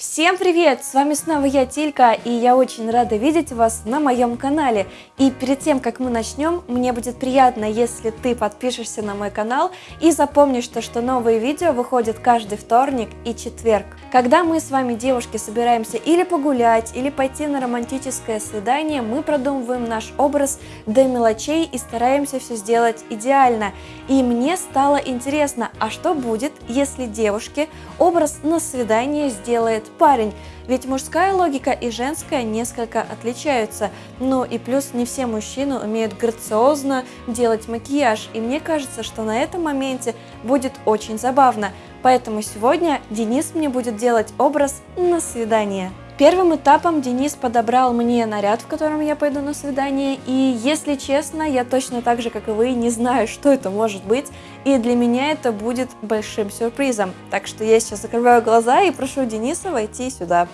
Всем привет! С вами снова я, Тилька, и я очень рада видеть вас на моем канале. И перед тем, как мы начнем, мне будет приятно, если ты подпишешься на мой канал и запомнишь, то, что новые видео выходят каждый вторник и четверг. Когда мы с вами, девушки, собираемся или погулять, или пойти на романтическое свидание, мы продумываем наш образ до мелочей и стараемся все сделать идеально. И мне стало интересно, а что будет, если девушке образ на свидание сделает парень, ведь мужская логика и женская несколько отличаются. Ну и плюс не все мужчины умеют грациозно делать макияж, и мне кажется, что на этом моменте будет очень забавно. Поэтому сегодня Денис мне будет делать образ на свидание. Первым этапом Денис подобрал мне наряд, в котором я пойду на свидание, и если честно, я точно так же, как и вы, не знаю, что это может быть, и для меня это будет большим сюрпризом. Так что я сейчас закрываю глаза и прошу Дениса войти сюда.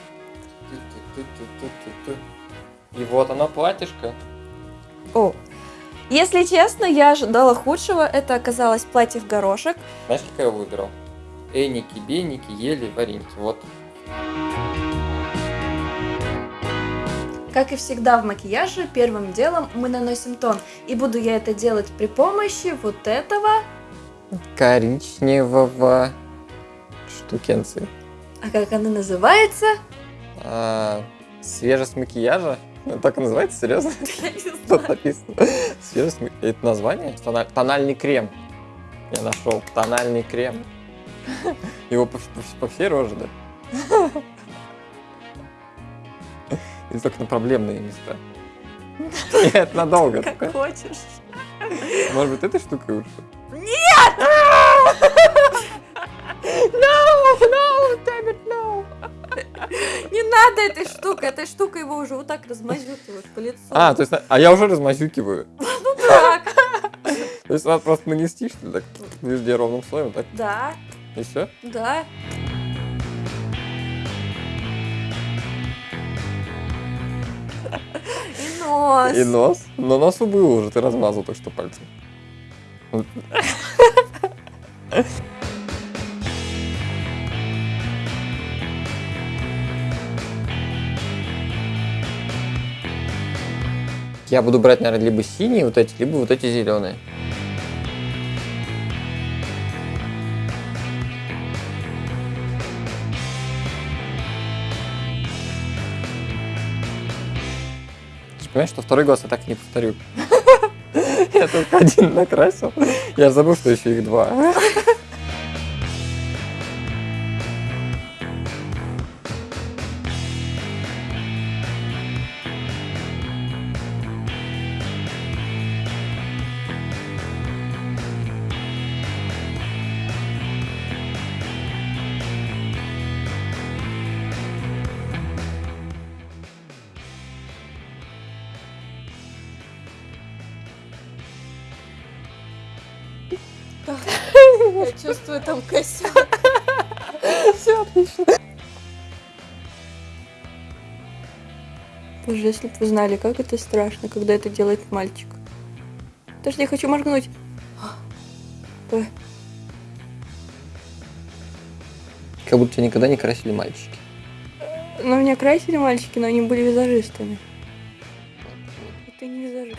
И вот оно платьишко. О, если честно, я ожидала худшего, это оказалось платье в горошек. Знаешь, как я выбрал? Эники, беники, ели, вареники. Вот. Как и всегда в макияже, первым делом мы наносим тон. И буду я это делать при помощи вот этого... Коричневого штукенции. А как она называется? А, свежесть макияжа? Ну, так и называется, серьезно? Тут написано. Свежесть Это название? Тональ- Тональный крем. Я нашел. Тональный крем. Его по, по- по всей роже, да? Или только на проблемные места? Нет, надолго. Как хочешь. Может быть, этой штукой лучше? No, no, damn it, no. Не надо этой штукой, этой штукой его уже вот так размазюкиваешь по лицу. А, то есть, а я уже размазюкиваю. так. То есть надо просто нанести, что ли, так везде ровным слоем, так, Да, и все? да. Нос. И нос. Но носу был уже, ты размазал так что пальцем. Я буду брать, наверное, либо синие вот эти, либо вот эти зеленые. Понимаешь, что второй глаз я так не повторю. Я только один накрасил. Я забыл, что еще их два. Я чувствую там косяк. Все отлично. Боже, если бы вы знали, как это страшно, когда это делает мальчик. Подожди, я хочу моргнуть. Давай. Как будто тебя никогда не красили мальчики. Но меня красили мальчики, но они были визажистами. Ты не визажист.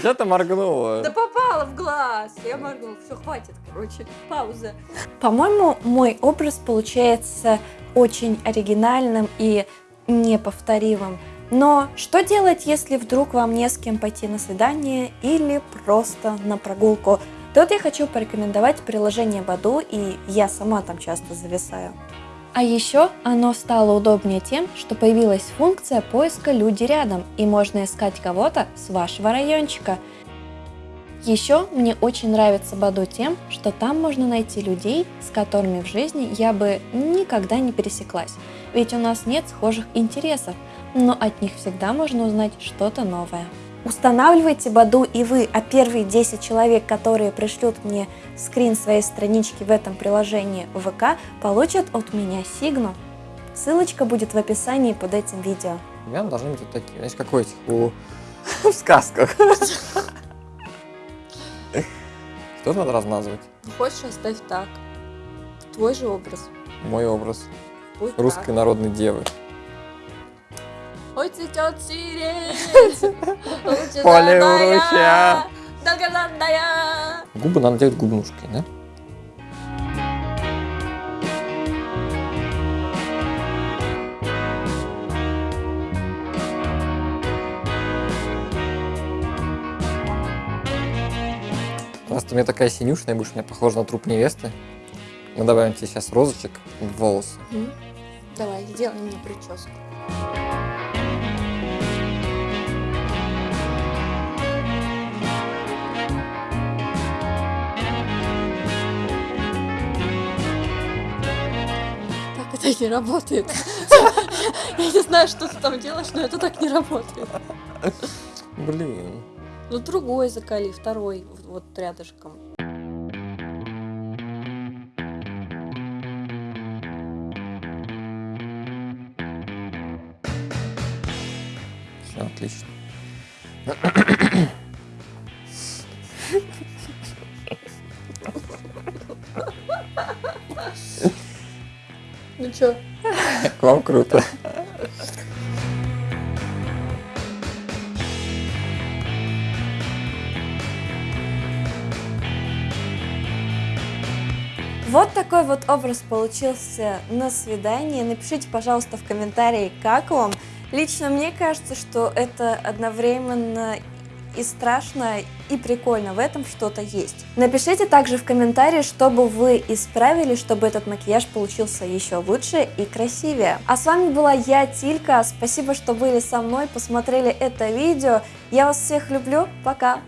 Ты моргнула? Да попала в глаз. Я моргнула. Все, хватит, короче. Пауза. По-моему, мой образ получается очень оригинальным и неповторимым. Но что делать, если вдруг вам не с кем пойти на свидание или просто на прогулку? Тут я хочу порекомендовать приложение Баду, и я сама там часто зависаю. А еще оно стало удобнее тем, что появилась функция поиска «Люди рядом», и можно искать кого-то с вашего райончика. Еще мне очень нравится Баду тем, что там можно найти людей, с которыми в жизни я бы никогда не пересеклась, ведь у нас нет схожих интересов, но от них всегда можно узнать что-то новое. Устанавливайте Баду и вы, а первые 10 человек, которые пришлют мне скрин своей странички в этом приложении ВК, получат от меня сигну. Ссылочка будет в описании под этим видео. Имена должны быть вот такие. Знаешь, как у этих, у... в сказках. Что надо размазывать? Хочешь, оставь так. Твой же образ. Мой образ Пусть русской так. народной девы. Ой, цветет сирень, Поле уручья. долгожданная. Губы надо делать губнушкой, да? Раз ты у меня такая синюшная, будешь у меня похожа на труп невесты. Мы добавим тебе сейчас розочек в волосы. Давай, сделай мне прическу. Так не работает. Я не знаю, что ты там делаешь, но это так не работает. Блин. Ну другой закали, второй вот рядышком. Все отлично. Ну чё? К вам круто. Вот такой вот образ получился на свидании. Напишите, пожалуйста, в комментарии, как вам. Лично мне кажется, что это одновременно и страшно, и прикольно. В этом что-то есть. Напишите также в комментарии, что бы вы исправили, чтобы этот макияж получился еще лучше и красивее. А с вами была я, Тилька. Спасибо, что были со мной, посмотрели это видео. Я вас всех люблю. Пока!